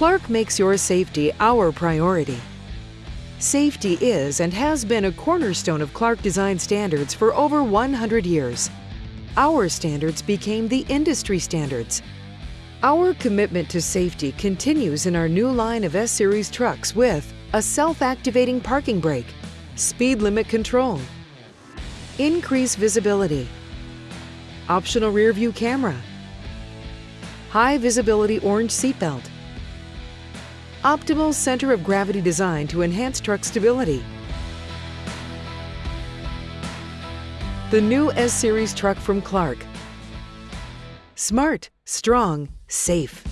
Clark makes your safety our priority. Safety is and has been a cornerstone of Clark design standards for over 100 years. Our standards became the industry standards. Our commitment to safety continues in our new line of S-Series trucks with a self-activating parking brake, speed limit control, increased visibility, optional rear view camera, high visibility orange seatbelt, optimal center of gravity design to enhance truck stability. The new S-Series truck from Clark. Smart, strong, safe.